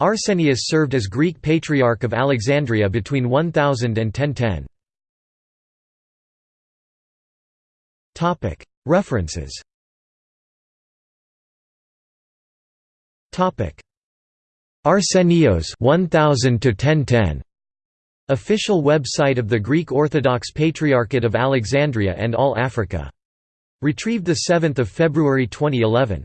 Arsenius served as Greek Patriarch of Alexandria between 1000 and 1010. References Arsenios (1000–1010). Official website of the Greek Orthodox Patriarchate of Alexandria and All Africa. Retrieved 7 February 2011.